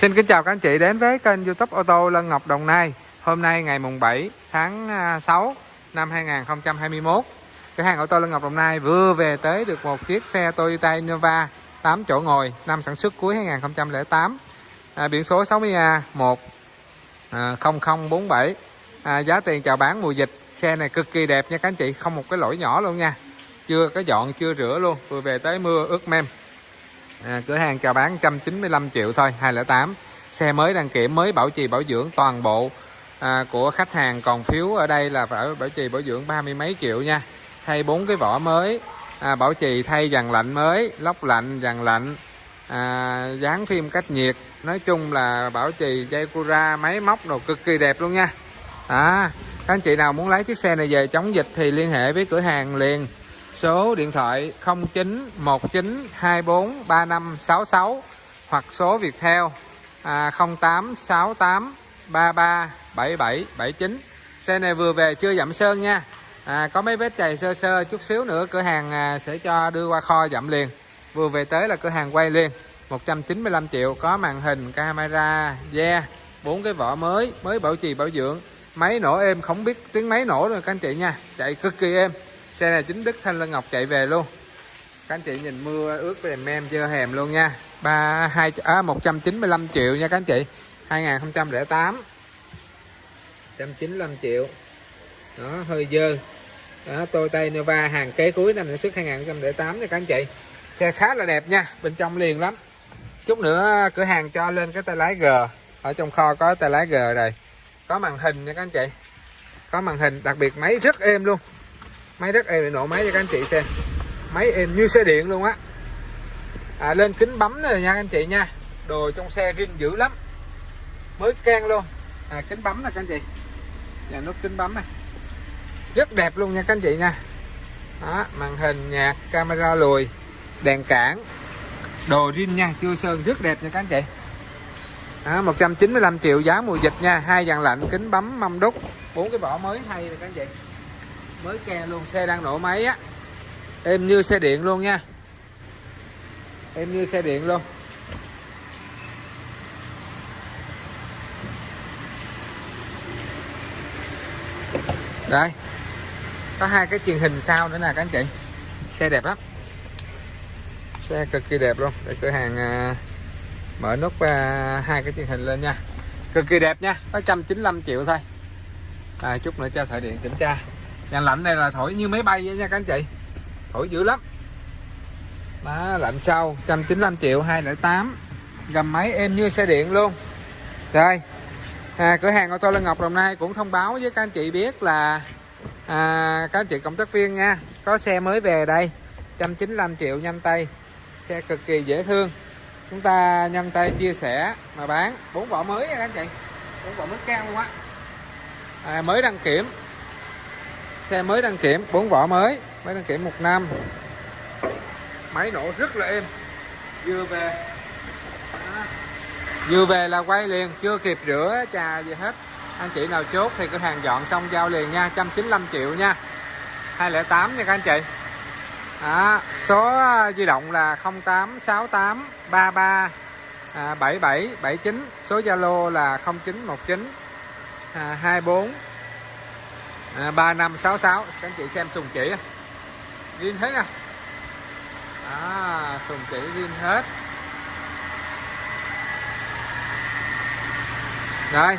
Xin kính chào các anh chị đến với kênh youtube ô tô Lân Ngọc Đồng Nai. Hôm nay ngày mùng 7 tháng à, 6 năm 2021 Cửa hàng ô tô Lân Ngọc Đồng Nai vừa về tới được một chiếc xe Toyota Innova 8 chỗ ngồi năm sản xuất cuối 2008 à, Biển số 60A10047 à, 0047 à, Giá tiền chào bán mùa dịch Xe này cực kỳ đẹp nha các anh chị Không một cái lỗi nhỏ luôn nha. Chưa có dọn chưa rửa luôn Vừa về tới mưa ướt mềm à, cửa hàng chào bán 195 triệu thôi 208 xe mới đăng kiểm mới bảo trì bảo dưỡng toàn bộ à, của khách hàng. Còn phiếu ở đây là phải bảo trì bảo dưỡng ba mươi mấy triệu nha. Thay bốn cái vỏ mới à, bảo trì thay dàn lạnh mới lóc lạnh dàn lạnh à, dán phim cách nhiệt. Nói chung là bảo trì dây cura máy móc đồ cực kỳ đẹp luôn nha. À, các anh chị nào muốn lấy chiếc xe này về chống dịch thì liên hệ với cửa hàng liền số điện thoại 0919243566 hoặc số Viettel à, 0868337779 xe này vừa về chưa dặm sơn nha. À, có mấy vết chày sơ sơ chút xíu nữa cửa hàng à, sẽ cho đưa qua kho dặm liền. Vừa về tới là cửa hàng quay liền. 195 triệu có màn hình camera da bốn cái vỏ mới mới bảo trì bảo dưỡng. Máy nổ êm không biết tiếng máy nổ rồi các anh chị nha. Chạy cực kỳ êm xe này chính Đức Thanh Lân Ngọc chạy về luôn. Các anh chị nhìn mưa ướt về mem chưa hèm luôn nha. Ba hai à, 195 triệu nha các anh chị. 2008 195 triệu. Đó hơi dơ. Đó Toyota Innova hàng kế cuối năm sản xuất 2008 nha các anh chị. Xe khá là đẹp nha bên trong liền lắm. Chút nữa cửa hàng cho lên cái tay lái G. Ở trong kho có tay lái G rồi. Có màn hình nha các anh chị. Có màn hình đặc biệt máy rất êm luôn máy rất êm để nổ máy cho các anh chị xem. Máy êm như xe điện luôn á. À, lên kính bấm rồi nha anh chị nha. Đồ trong xe rin dữ lắm. Mới can luôn. À, kính bấm nè các anh chị. Nhà nút kính bấm này rất đẹp luôn nha các anh chị nha. Đó, màn hình nhạc camera lùi đèn cản đồ rin nha chưa sơn rất đẹp nha các anh chị. Đó, 195 triệu giá mùa dịch nha. Hai dàn lạnh kính bấm mâm đúc. Bốn cái vỏ mới thay nè các anh chị mới ke luôn xe đang nổ máy á. Êm như xe điện luôn nha. Êm như xe điện luôn. Đây. Có hai cái truyền hình sau nữa nè các anh chị. Xe đẹp lắm. Xe cực kỳ đẹp luôn. Để cửa hàng à, mở nút à, hai cái truyền hình lên nha. Cực kỳ đẹp nha. Có 195 triệu thôi. À, chút nữa cho thợ điện kiểm tra nhà lạnh này là thổi như máy bay vậy nha các anh chị. Thổi dữ lắm. Đó, lạnh sau 195 triệu 208 gầm máy êm như xe điện luôn. Rồi à, cửa hàng ô tô Lân Ngọc Đồng Nai cũng thông báo với các anh chị biết là à, các anh chị cộng tác viên nha có xe mới về đây. 195 triệu nhanh tay. Xe cực kỳ dễ thương. Chúng ta nhanh tay chia sẻ mà bán. Bốn vỏ mới nha các anh chị. Bốn vỏ mới cao luôn á à, mới đăng kiểm xe mới đăng kiểm bốn vỏ mới mới đăng kiểm một năm. Máy nổ rất là êm. Vừa về vừa về là quay liền chưa kịp rửa trà gì hết. Anh chị nào chốt thì cửa hàng dọn xong giao liền nha 195 triệu nha. 208 nha các anh chị. À, số di động là 0868 33 à, 77 79 số Zalo là 0919 à, 24 à, 3566 các anh chị xem sùng chỉ zin hết nha. À, sùng chỉ zin hết. Rồi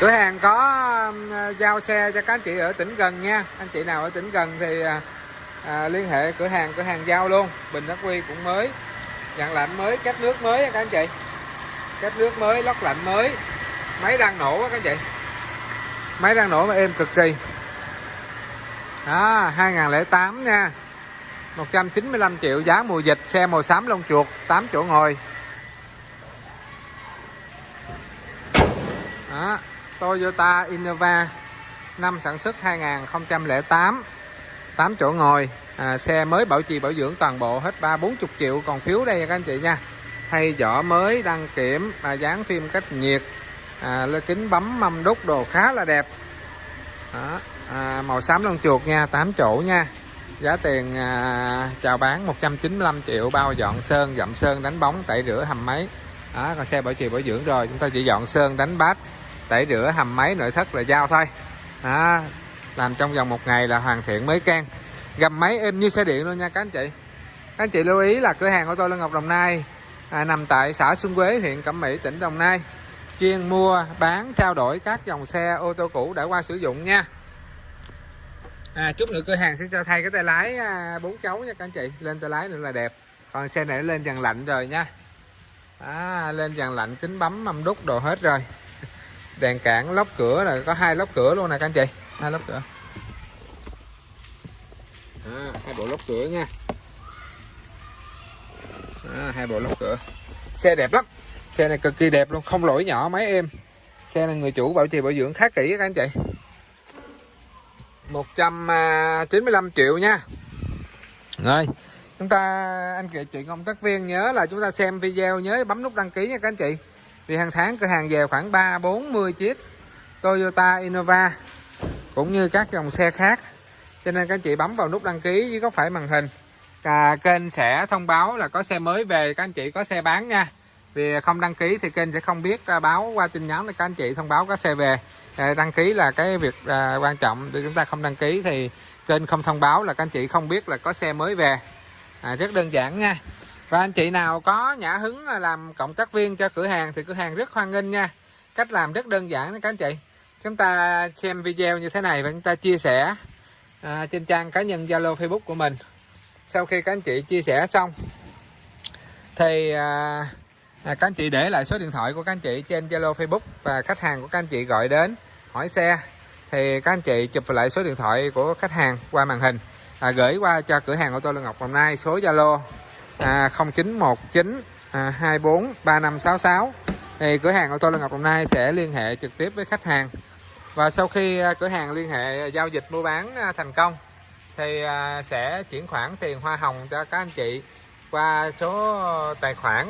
cửa hàng có um, giao xe cho các anh chị ở tỉnh gần nha. Anh chị nào ở tỉnh gần thì à, à liên hệ cửa hàng cửa hàng giao luôn. Bình ắc quy cũng mới dàn lạnh mới cách nước mới các anh chị. Cách nước mới lóc lạnh mới. Máy đang nổ các anh chị máy đang nổ mà êm cực kỳ. Đó 2008 nha. 195 triệu giá mùa dịch xe màu xám lông chuột 8 chỗ ngồi. Đó Toyota Innova năm sản xuất 2008 8 chỗ ngồi. À, xe mới bảo trì bảo dưỡng toàn bộ hết 3 40 triệu còn phiếu đây các anh chị nha. Thay vỏ mới đăng kiểm và dán phim cách nhiệt à, lê kính bấm mâm đúc đồ khá là đẹp. Đó, à, màu xám lông chuột nha 8 chỗ nha. Giá tiền à, chào bán 195 triệu bao dọn sơn dặm sơn đánh bóng tẩy rửa hầm máy. Đó còn xe bảo trì bảo dưỡng rồi chúng ta chỉ dọn sơn đánh bát tẩy rửa hầm máy nội thất là giao thôi. Đó, làm trong vòng một ngày là hoàn thiện mới can. Gầm máy êm như xe điện luôn nha các anh chị. Các anh chị lưu ý là cửa hàng của tôi là Ngọc Đồng Nai à, nằm tại xã Xuân Quế huyện Cẩm Mỹ tỉnh Đồng Nai chuyên mua bán trao đổi các dòng xe ô tô cũ đã qua sử dụng nha. À, chút nữa cửa hàng sẽ cho thay cái tay lái à, bốn chấu nha các anh chị. Lên tay lái nữa là đẹp. Còn xe này lên dàn lạnh rồi nha. À, lên dàn lạnh kính bấm mâm đúc đồ hết rồi. Đèn cản lóc cửa là có hai lóc cửa luôn nè các anh chị. Hai lóc cửa. À, hai bộ lóc cửa nha. À, hai bộ lóc cửa. Xe đẹp lắm xe này cực kỳ đẹp luôn không lỗi nhỏ máy êm xe này người chủ bảo trì bảo dưỡng khá kỹ các anh chị. 195 à, triệu nha. Rồi chúng ta anh chị chị công tác viên nhớ là chúng ta xem video nhớ bấm nút đăng ký nha các anh chị. Vì hàng tháng cửa hàng về khoảng 3 40 chiếc Toyota Innova cũng như các dòng xe khác. Cho nên các anh chị bấm vào nút đăng ký dưới có phải màn hình. À, kênh sẽ thông báo là có xe mới về các anh chị có xe bán nha vì không đăng ký thì kênh sẽ không biết à, báo qua tin nhắn để các anh chị thông báo có xe về. À, đăng ký là cái việc à, quan trọng. Để chúng ta không đăng ký thì kênh không thông báo là các anh chị không biết là có xe mới về. À, rất đơn giản nha. Và anh chị nào có nhã hứng làm cộng tác viên cho cửa hàng thì cửa hàng rất hoan nghênh nha. Cách làm rất đơn giản đó các anh chị. Chúng ta xem video như thế này và chúng ta chia sẻ à, trên trang cá nhân Zalo Facebook của mình. Sau khi các anh chị chia sẻ xong thì à, à, các anh chị để lại số điện thoại của các anh chị trên Zalo Facebook và khách hàng của các anh chị gọi đến hỏi xe. Thì các anh chị chụp lại số điện thoại của khách hàng qua màn hình. À, gửi qua cho cửa hàng ô tô Lương Ngọc Đồng Nai số Zalo à, 0919 à, 24 3566 thì cửa hàng ô tô Lương Ngọc Đồng Nai sẽ liên hệ trực tiếp với khách hàng. Và sau khi à, cửa hàng liên hệ à, giao dịch mua bán à, thành công thì sẽ chuyển khoản tiền hoa hồng cho các anh chị qua số tài khoản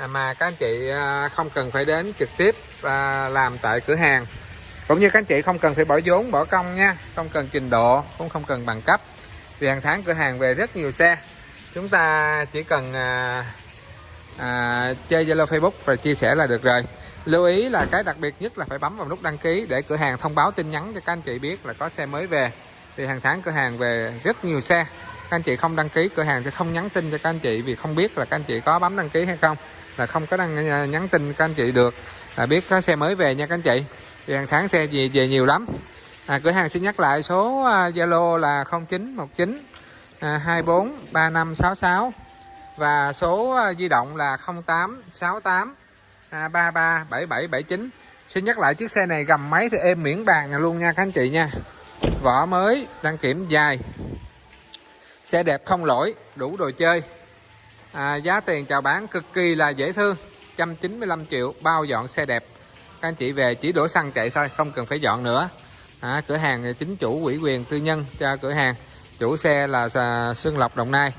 À, mà các anh chị à, không cần phải đến trực tiếp à, làm tại cửa hàng. Cũng như các anh chị không cần phải bỏ vốn bỏ công nha. Không cần trình độ cũng không cần bằng cấp. Vì hàng tháng cửa hàng về rất nhiều xe. Chúng ta chỉ cần à, à, chơi Zalo Facebook và chia sẻ là được rồi. Lưu ý là cái đặc biệt nhất là phải bấm vào nút đăng ký để cửa hàng thông báo tin nhắn cho các anh chị biết là có xe mới về. Vì hàng tháng cửa hàng về rất nhiều xe. Các anh chị không đăng ký cửa hàng sẽ không nhắn tin cho các anh chị vì không biết là các anh chị có bấm đăng ký hay không là không có đăng à, nhắn tin các anh chị được. Là biết có xe mới về nha các anh chị. Thì hàng tháng xe về về nhiều lắm. À, cửa hàng xin nhắc lại số à, Zalo là 0919 24 3566 và số à, di động là 0868 33 7779 xin nhắc lại chiếc xe này gầm máy thì êm miễn bàn luôn nha các anh chị nha. Vỏ mới đăng kiểm dài xe đẹp không lỗi đủ đồ chơi à, giá tiền chào bán cực kỳ là dễ thương. 195 triệu bao dọn xe đẹp. Các anh chị về chỉ đổ xăng chạy thôi không cần phải dọn nữa. À, cửa hàng chính chủ ủy quyền tư nhân cho cửa hàng. Chủ xe là Xuân Lộc Đồng Nai.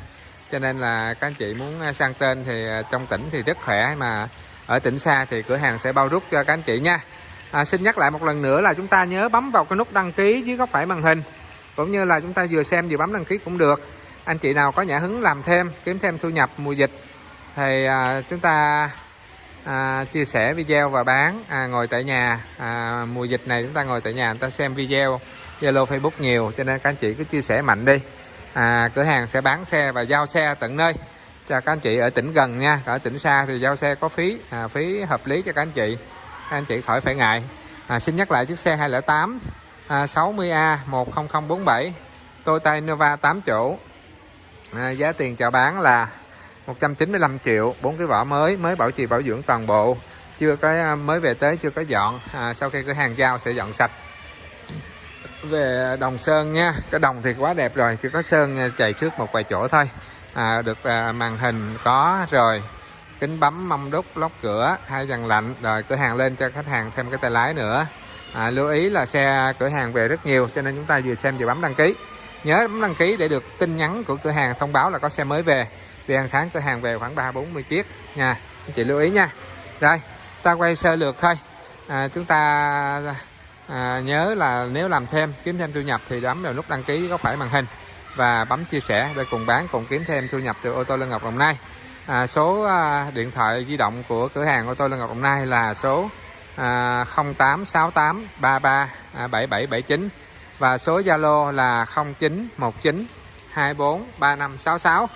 Cho nên là các anh chị muốn à, sang tên thì à, trong tỉnh thì rất khỏe mà ở tỉnh xa thì cửa hàng sẽ bao rút cho các anh chị nha. À, xin nhắc lại một lần nữa là chúng ta nhớ bấm vào cái nút đăng ký dưới góc phải màn hình. Cũng như là chúng ta vừa xem vừa bấm đăng ký cũng được anh chị nào có nhã hứng làm thêm kiếm thêm thu nhập mùa dịch thì à, chúng ta à, chia sẻ video và bán à, ngồi tại nhà. À, mùa dịch này chúng ta ngồi tại nhà chúng ta xem video Zalo Facebook nhiều cho nên các anh chị cứ chia sẻ mạnh đi. À, cửa hàng sẽ bán xe và giao xe tận nơi cho các anh chị ở tỉnh gần nha. Ở tỉnh xa thì giao xe có phí à, phí hợp lý cho các anh chị. Các anh chị khỏi phải ngại. À, xin nhắc lại chiếc xe 208 à, 60A 10047 Toyota Innova 8 chỗ à, giá tiền chào bán là 195 triệu bốn cái vỏ mới mới bảo trì bảo dưỡng toàn bộ. Chưa có à, mới về tới chưa có dọn. À, sau khi cửa hàng giao sẽ dọn sạch. Về đồng sơn nha cái đồng thì quá đẹp rồi chỉ có sơn à, chạy trước một vài chỗ thôi. À, được à, màn hình có rồi kính bấm mâm đúc lóc cửa hai dàn lạnh rồi cửa hàng lên cho khách hàng thêm cái tay lái nữa. À, lưu ý là xe cửa hàng về rất nhiều cho nên chúng ta vừa xem vừa bấm đăng ký nhớ bấm đăng ký để được tin nhắn của cửa hàng thông báo là có xe mới về. Vì hàng tháng cửa hàng về khoảng ba bốn mươi chiếc. Nha anh chị lưu ý nha. Rồi ta quay sơ lược thôi. À, chúng ta à, nhớ là nếu làm thêm kiếm thêm thu nhập thì bấm vào nút đăng ký có phải màn hình và bấm chia sẻ để cùng bán cùng kiếm thêm thu nhập từ ô tô Lân Ngọc Đồng Nai. À, số à, điện thoại di động của cửa hàng ô tô Lân Ngọc Đồng Nai là số à, 0868 33 à, 7779 và số Zalo là 0919 24 3566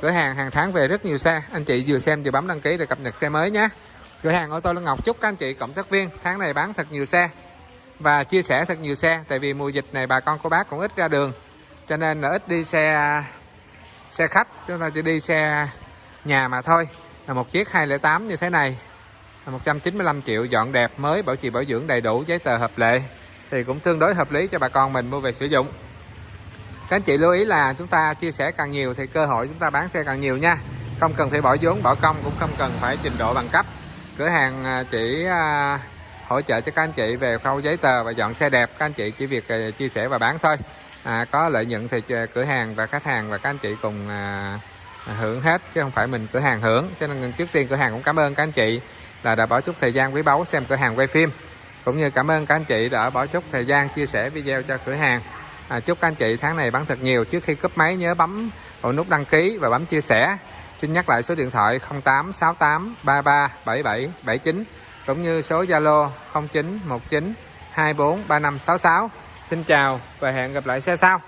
cửa hàng hàng tháng về rất nhiều xe. Anh chị vừa xem vừa bấm đăng ký để cập nhật xe mới nhé. Cửa hàng ô tô Lân Ngọc chúc các anh chị cộng tác viên, tháng này bán thật nhiều xe và chia sẻ thật nhiều xe, tại vì mùa dịch này bà con cô bác cũng ít ra đường, cho nên là ít đi xe xe khách, chúng ta chỉ đi xe nhà mà thôi. Là một chiếc 208 như thế này, là 195 triệu dọn đẹp mới, bảo trì bảo dưỡng đầy đủ giấy tờ hợp lệ thì cũng tương đối hợp lý cho bà con mình mua về sử dụng. Các anh chị lưu ý là chúng ta chia sẻ càng nhiều thì cơ hội chúng ta bán xe càng nhiều nha. Không cần phải bỏ vốn bỏ công cũng không cần phải trình độ bằng cấp. Cửa hàng à, chỉ à, hỗ trợ cho các anh chị về khâu giấy tờ và dọn xe đẹp. Các anh chị chỉ việc à, chia sẻ và bán thôi. À, có lợi nhuận thì cửa hàng và khách hàng và các anh chị cùng à, hưởng hết chứ không phải mình cửa hàng hưởng. Cho nên trước tiên cửa hàng cũng cảm ơn các anh chị là đã bỏ chút thời gian quý báu xem cửa hàng quay phim cũng như cảm ơn các anh chị đã bỏ chút thời gian chia sẻ video cho cửa hàng. À, chúc các anh chị tháng này bán thật nhiều. Trước khi cúp máy nhớ bấm vào nút đăng ký và bấm chia sẻ. Xin nhắc lại số điện thoại 0868 33 77 79 cũng như số Zalo 0919 24 3566 xin chào và hẹn gặp lại xe sau.